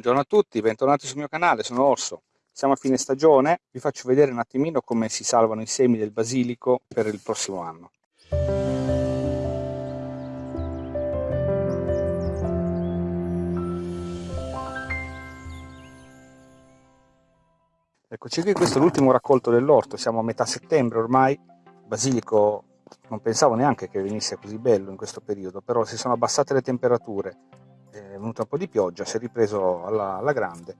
Buongiorno a tutti, bentornati sul mio canale, sono Orso. Siamo a fine stagione, vi faccio vedere un attimino come si salvano i semi del basilico per il prossimo anno. Eccoci qui, questo è l'ultimo raccolto dell'orto, siamo a metà settembre ormai, il basilico non pensavo neanche che venisse così bello in questo periodo, però si sono abbassate le temperature, è venuta un po' di pioggia, si è ripreso alla, alla grande.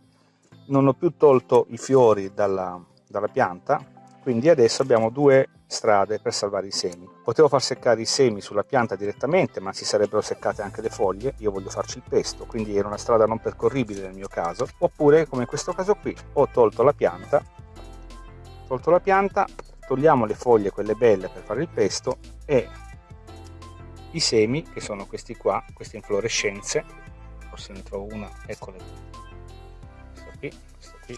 Non ho più tolto i fiori dalla, dalla pianta, quindi adesso abbiamo due strade per salvare i semi. Potevo far seccare i semi sulla pianta direttamente, ma si sarebbero seccate anche le foglie, io voglio farci il pesto, quindi era una strada non percorribile nel mio caso, oppure come in questo caso qui, ho tolto la pianta, tolto la pianta, togliamo le foglie, quelle belle per fare il pesto, e i semi, che sono questi qua, queste inflorescenze, forse ne trovo una, eccole questa qui, questa qui.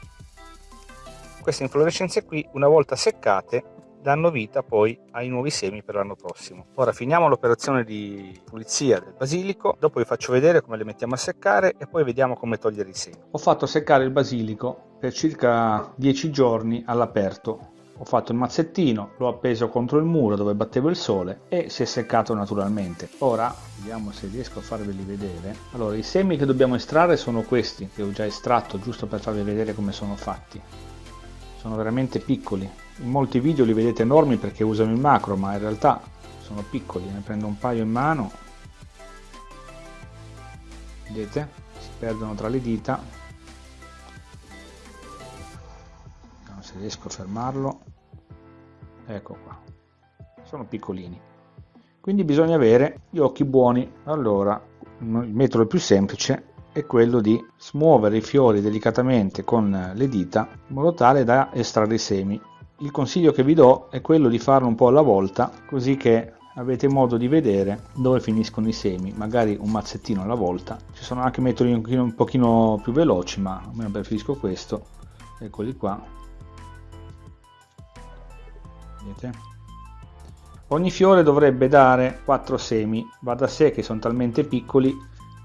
Queste inflorescenze qui, una volta seccate, danno vita poi ai nuovi semi per l'anno prossimo. Ora finiamo l'operazione di pulizia del basilico, dopo vi faccio vedere come le mettiamo a seccare e poi vediamo come togliere i semi. Ho fatto seccare il basilico per circa 10 giorni all'aperto ho fatto il mazzettino, l'ho appeso contro il muro dove battevo il sole e si è seccato naturalmente. Ora vediamo se riesco a farveli vedere. Allora i semi che dobbiamo estrarre sono questi che ho già estratto giusto per farvi vedere come sono fatti. Sono veramente piccoli. In molti video li vedete enormi perché usano il macro ma in realtà sono piccoli. Ne prendo un paio in mano. Vedete? Si perdono tra le dita riesco a fermarlo. Ecco qua. Sono piccolini. Quindi bisogna avere gli occhi buoni. Allora il metodo più semplice è quello di smuovere i fiori delicatamente con le dita in modo tale da estrarre i semi. Il consiglio che vi do è quello di farlo un po' alla volta così che avete modo di vedere dove finiscono i semi magari un mazzettino alla volta. Ci sono anche metodi un pochino, più veloci ma a me preferisco questo. Eccoli qua vedete? Ogni fiore dovrebbe dare 4 semi. Va da sé che sono talmente piccoli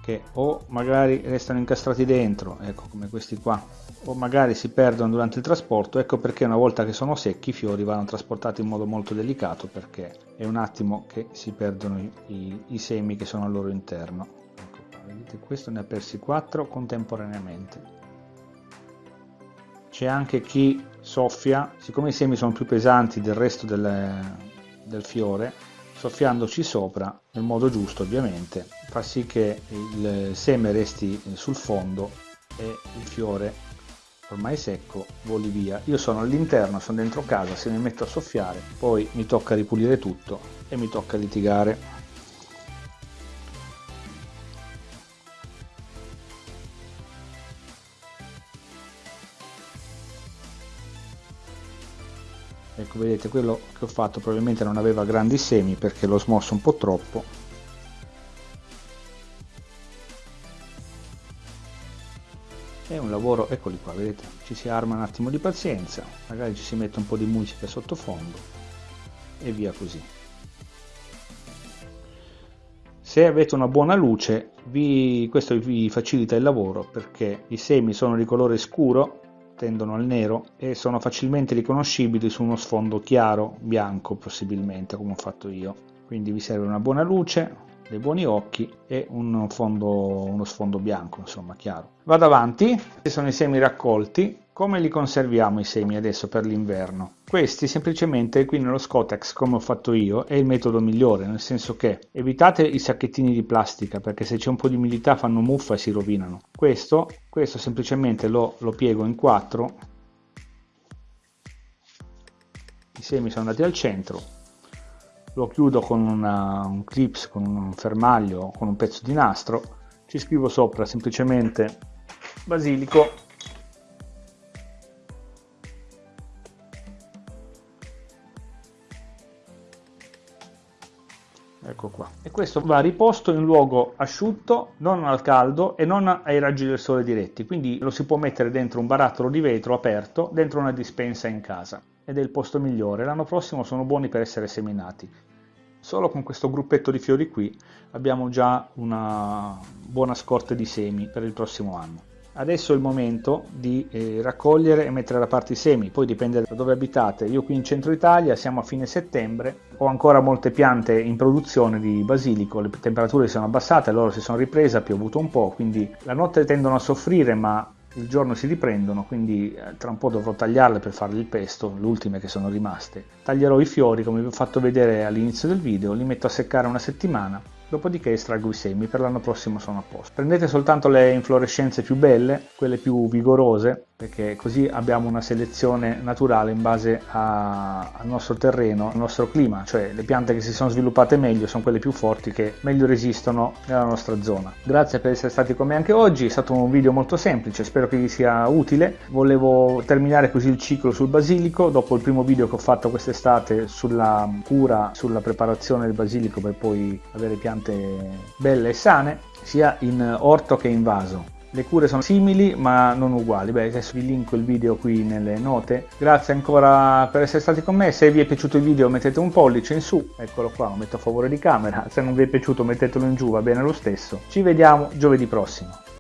che o magari restano incastrati dentro ecco come questi qua o magari si perdono durante il trasporto. Ecco perché una volta che sono secchi i fiori vanno trasportati in modo molto delicato perché è un attimo che si perdono i, i, semi che sono al loro interno. Ecco qua, vedete questo ne ha persi 4 contemporaneamente. C'è anche chi soffia, siccome i semi sono più pesanti del resto del, del fiore, soffiandoci sopra nel modo giusto ovviamente fa sì che il seme resti sul fondo e il fiore ormai secco voli via. Io sono all'interno sono dentro casa se mi metto a soffiare poi mi tocca ripulire tutto e mi tocca litigare ecco vedete quello che ho fatto probabilmente non aveva grandi semi perché l'ho smosso un po' troppo. È un lavoro eccoli qua vedete ci si arma un attimo di pazienza magari ci si mette un po' di musica sottofondo e via così. Se avete una buona luce vi, questo vi facilita il lavoro perché i semi sono di colore scuro tendono al nero e sono facilmente riconoscibili su uno sfondo chiaro, bianco possibilmente come ho fatto io. Quindi vi serve una buona luce, dei buoni occhi e un fondo, uno sfondo bianco, insomma, chiaro. Vado avanti, questi sono i semi raccolti. Come li conserviamo i semi adesso per l'inverno? Questi semplicemente qui nello Scotex, come ho fatto io, è il metodo migliore, nel senso che evitate i sacchettini di plastica perché se c'è un po' di umidità fanno muffa e si rovinano. Questo, questo semplicemente lo, lo piego in quattro, i semi sono andati al centro, lo chiudo con una, un clips, con un fermaglio, con un pezzo di nastro, ci scrivo sopra semplicemente basilico questo va riposto in luogo asciutto non al caldo e non ai raggi del sole diretti quindi lo si può mettere dentro un barattolo di vetro aperto dentro una dispensa in casa ed è il posto migliore. L'anno prossimo sono buoni per essere seminati. Solo con questo gruppetto di fiori qui abbiamo già una buona scorta di semi per il prossimo anno. Adesso è il momento di eh, raccogliere e mettere da parte i semi, poi dipende da dove abitate. Io qui in centro Italia siamo a fine settembre, ho ancora molte piante in produzione di basilico, le temperature si sono abbassate, loro si sono riprese, ha piovuto un po', quindi la notte tendono a soffrire ma il giorno si riprendono, quindi eh, tra un po' dovrò tagliarle per farle il pesto, le ultime che sono rimaste. Taglierò i fiori come vi ho fatto vedere all'inizio del video, li metto a seccare una settimana dopodiché estraggo i semi, per l'anno prossimo sono a posto. Prendete soltanto le inflorescenze più belle, quelle più vigorose, perché così abbiamo una selezione naturale in base a, al nostro terreno, al nostro clima, cioè le piante che si sono sviluppate meglio sono quelle più forti che meglio resistono nella nostra zona. Grazie per essere stati con me anche oggi, è stato un video molto semplice, spero che vi sia utile. Volevo terminare così il ciclo sul basilico, dopo il primo video che ho fatto quest'estate sulla cura, sulla preparazione del basilico per poi avere piante belle e sane, sia in orto che in vaso. Le cure sono simili ma non uguali, beh adesso vi linko il video qui nelle note. Grazie ancora per essere stati con me, se vi è piaciuto il video mettete un pollice in su, eccolo qua, lo metto a favore di camera, se non vi è piaciuto mettetelo in giù, va bene lo stesso. Ci vediamo giovedì prossimo.